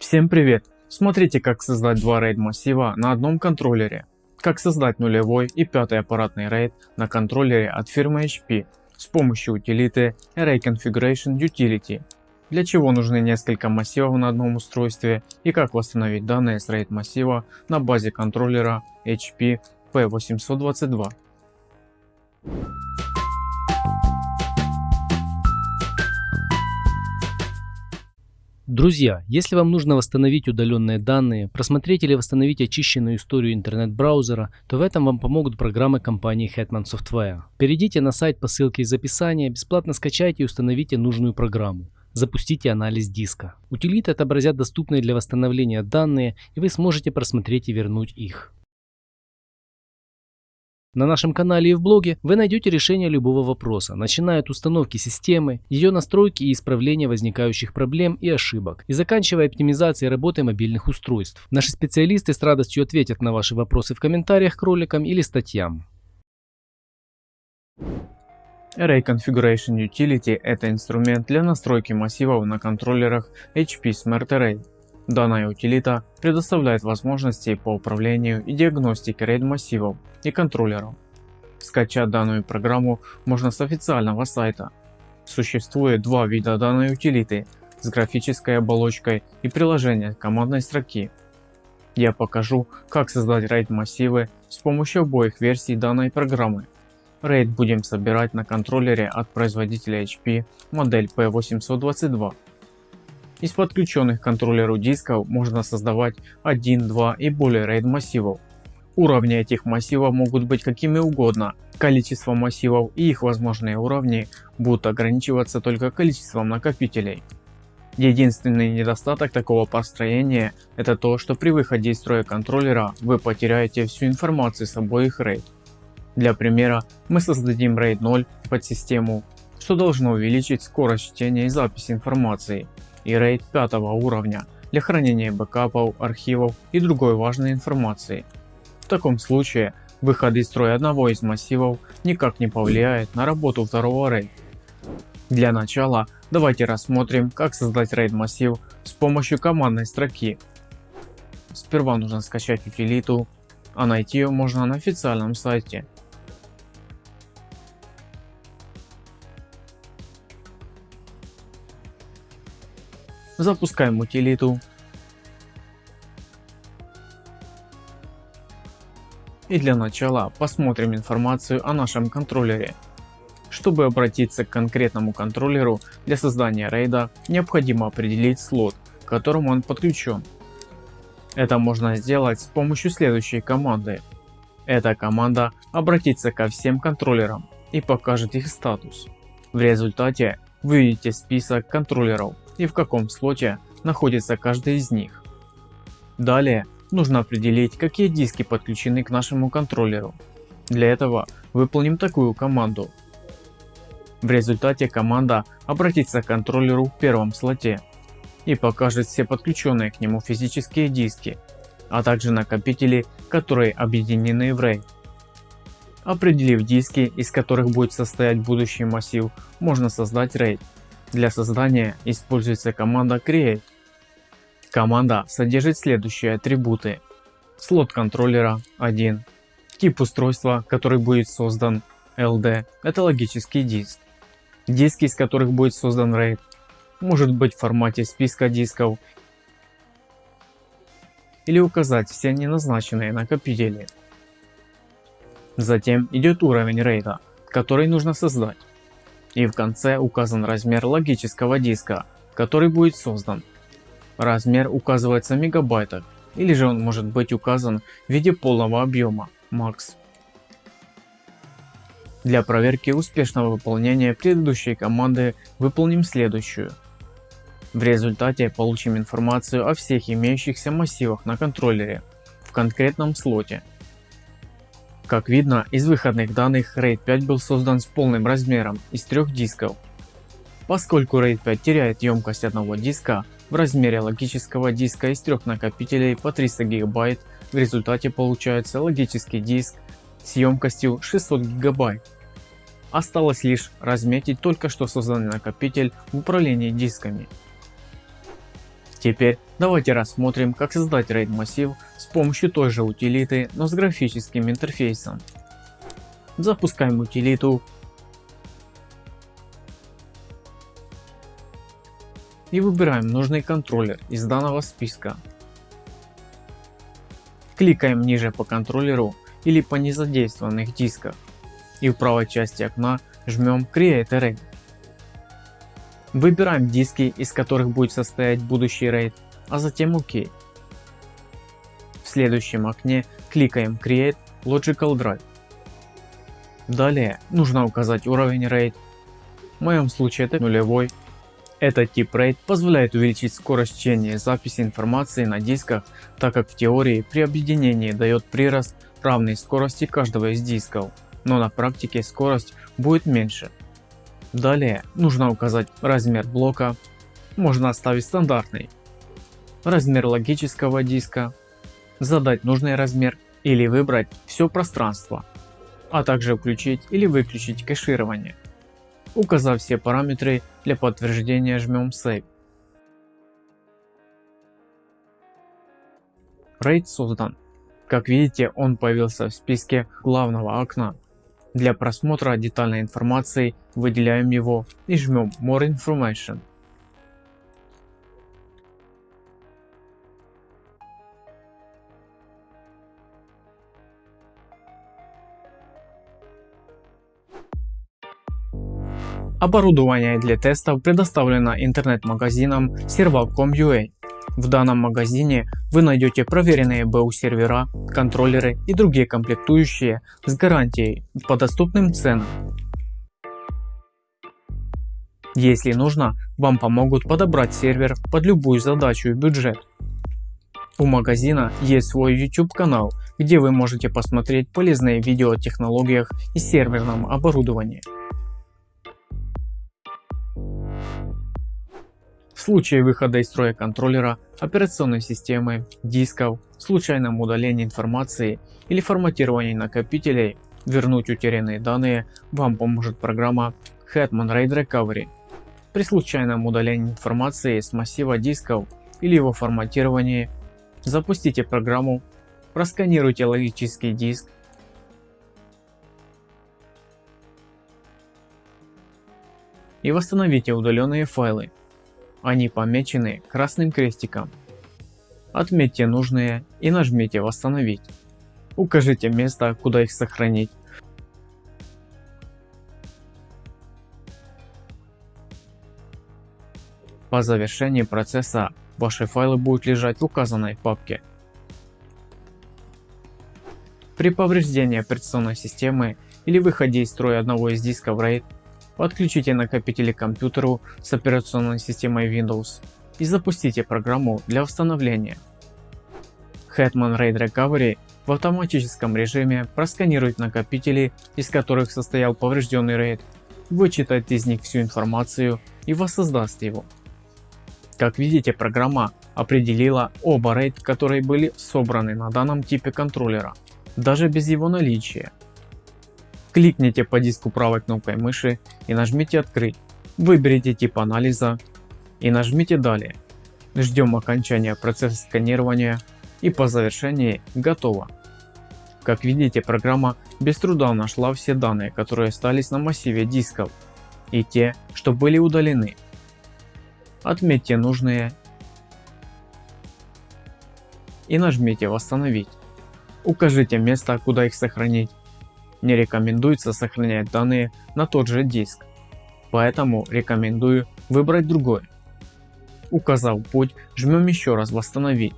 Всем привет! Смотрите как создать два RAID массива на одном контроллере. Как создать нулевой и пятый аппаратный RAID на контроллере от фирмы HP с помощью утилиты Array Configuration Utility. Для чего нужны несколько массивов на одном устройстве и как восстановить данные с RAID массива на базе контроллера HP P822. Друзья, если вам нужно восстановить удаленные данные, просмотреть или восстановить очищенную историю интернет-браузера, то в этом вам помогут программы компании Hetman Software. Перейдите на сайт по ссылке из описания, бесплатно скачайте и установите нужную программу. Запустите анализ диска. Утилиты отобразят доступные для восстановления данные и вы сможете просмотреть и вернуть их. На нашем канале и в блоге вы найдете решение любого вопроса, начиная от установки системы, ее настройки и исправления возникающих проблем и ошибок, и заканчивая оптимизацией работы мобильных устройств. Наши специалисты с радостью ответят на ваши вопросы в комментариях к роликам или статьям. Array Configuration Utility – это инструмент для настройки массивов на контроллерах HP Smart Array. Данная утилита предоставляет возможности по управлению и диагностике RAID массивов и контроллеров. Скачать данную программу можно с официального сайта. Существует два вида данной утилиты с графической оболочкой и приложение командной строки. Я покажу как создать RAID массивы с помощью обоих версий данной программы. RAID будем собирать на контроллере от производителя HP модель P822 из подключенных к контроллеру дисков можно создавать 1, 2 и более RAID массивов. Уровни этих массивов могут быть какими угодно. Количество массивов и их возможные уровни будут ограничиваться только количеством накопителей. Единственный недостаток такого построения это то, что при выходе из строя контроллера вы потеряете всю информацию с обоих RAID. Для примера мы создадим RAID 0 под систему, что должно увеличить скорость чтения и записи информации и RAID 5 уровня для хранения бэкапов, архивов и другой важной информации. В таком случае выход из строя одного из массивов никак не повлияет на работу второго RAID. Для начала давайте рассмотрим как создать RAID массив с помощью командной строки. Сперва нужно скачать утилиту, а найти ее можно на официальном сайте Запускаем утилиту. И для начала посмотрим информацию о нашем контроллере. Чтобы обратиться к конкретному контроллеру для создания рейда, необходимо определить слот, к которому он подключен. Это можно сделать с помощью следующей команды. Эта команда обратится ко всем контроллерам и покажет их статус. В результате вы видите список контроллеров и в каком слоте находится каждый из них. Далее нужно определить какие диски подключены к нашему контроллеру. Для этого выполним такую команду. В результате команда обратится к контроллеру в первом слоте и покажет все подключенные к нему физические диски, а также накопители, которые объединены в RAID. Определив диски, из которых будет состоять будущий массив, можно создать RAID. Для создания используется команда create. Команда содержит следующие атрибуты. Слот контроллера 1. Тип устройства, который будет создан LD, это логический диск. Диски, из которых будет создан RAID, может быть в формате списка дисков или указать все неназначенные накопители. Затем идет уровень RAID, который нужно создать. И в конце указан размер логического диска, который будет создан. Размер указывается в мегабайтах, или же он может быть указан в виде полного объема max. Для проверки успешного выполнения предыдущей команды выполним следующую. В результате получим информацию о всех имеющихся массивах на контроллере в конкретном слоте как видно, из выходных данных RAID 5 был создан с полным размером из трех дисков. Поскольку RAID 5 теряет емкость одного диска, в размере логического диска из трех накопителей по 300 ГБ в результате получается логический диск с емкостью 600 ГБ. Осталось лишь разметить только что созданный накопитель в управлении дисками. Теперь Давайте рассмотрим как создать RAID массив с помощью той же утилиты, но с графическим интерфейсом. Запускаем утилиту и выбираем нужный контроллер из данного списка. Кликаем ниже по контроллеру или по незадействованных дисках и в правой части окна жмем Create Array. Выбираем диски, из которых будет состоять будущий RAID а затем ОК. В следующем окне кликаем Create Logical Drive. Далее нужно указать уровень RAID. В моем случае это нулевой. Этот тип RAID позволяет увеличить скорость чтения и записи информации на дисках, так как в теории при объединении дает прирост равный скорости каждого из дисков, но на практике скорость будет меньше. Далее нужно указать размер блока, можно оставить стандартный размер логического диска, задать нужный размер или выбрать все пространство, а также включить или выключить кэширование. Указав все параметры для подтверждения жмем Save. RAID создан. Как видите он появился в списке главного окна. Для просмотра детальной информации выделяем его и жмем More Information. Оборудование для тестов предоставлено интернет-магазином Serval.com.ua. В данном магазине вы найдете проверенные BU сервера, контроллеры и другие комплектующие с гарантией по доступным ценам. Если нужно, вам помогут подобрать сервер под любую задачу и бюджет. У магазина есть свой YouTube канал, где вы можете посмотреть полезные видео о технологиях и серверном оборудовании. В случае выхода из строя контроллера, операционной системы, дисков, случайном удалении информации или форматировании накопителей, вернуть утерянные данные вам поможет программа Hetman RAID Recovery. При случайном удалении информации с массива дисков или его форматировании, запустите программу, просканируйте логический диск. И восстановите удаленные файлы они помечены красным крестиком. Отметьте нужные и нажмите восстановить. Укажите место куда их сохранить. По завершении процесса ваши файлы будут лежать в указанной папке. При повреждении операционной системы или выходе из строя одного из дисков RAID Подключите накопители к компьютеру с операционной системой Windows и запустите программу для восстановления. Hetman RAID Recovery в автоматическом режиме просканирует накопители, из которых состоял поврежденный RAID, вычитает из них всю информацию и воссоздаст его. Как видите программа определила оба RAID, которые были собраны на данном типе контроллера, даже без его наличия. Кликните по диску правой кнопкой мыши и нажмите открыть. Выберите тип анализа и нажмите далее. Ждем окончания процесса сканирования и по завершении готово. Как видите программа без труда нашла все данные которые остались на массиве дисков и те что были удалены. Отметьте нужные и нажмите восстановить. Укажите место куда их сохранить не рекомендуется сохранять данные на тот же диск, поэтому рекомендую выбрать другой. Указав путь, жмем еще раз восстановить.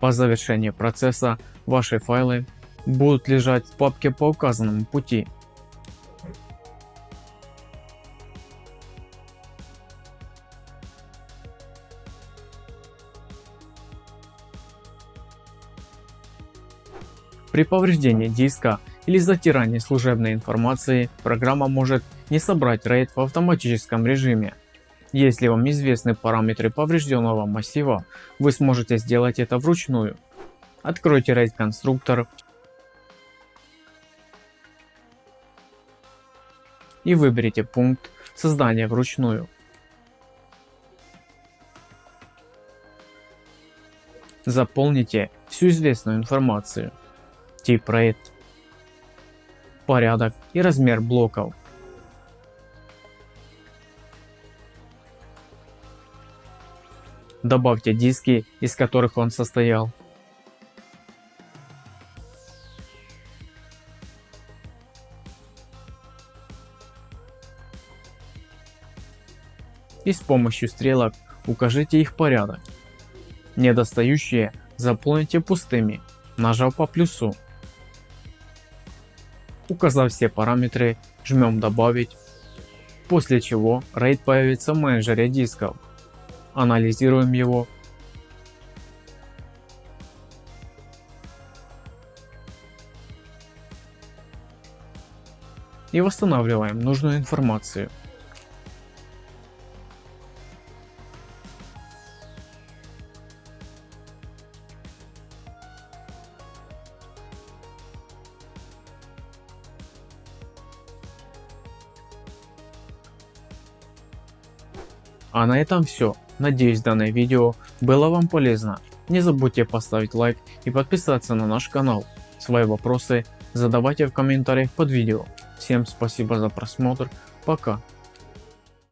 По завершении процесса ваши файлы будут лежать в папке по указанному пути. При повреждении диска или затирании служебной информации программа может не собрать RAID в автоматическом режиме. Если вам известны параметры поврежденного массива, вы сможете сделать это вручную. Откройте RAID конструктор. и выберите пункт создания вручную. Заполните всю известную информацию, тип RAID, порядок и размер блоков. Добавьте диски, из которых он состоял. И с помощью стрелок укажите их порядок. Недостающие заполните пустыми, нажав по плюсу. Указав все параметры, жмем добавить, после чего RAID появится в менеджере дисков. Анализируем его. И восстанавливаем нужную информацию. А на этом все. Надеюсь данное видео было вам полезно. Не забудьте поставить лайк и подписаться на наш канал. Свои вопросы задавайте в комментариях под видео. Всем спасибо за просмотр. Пока.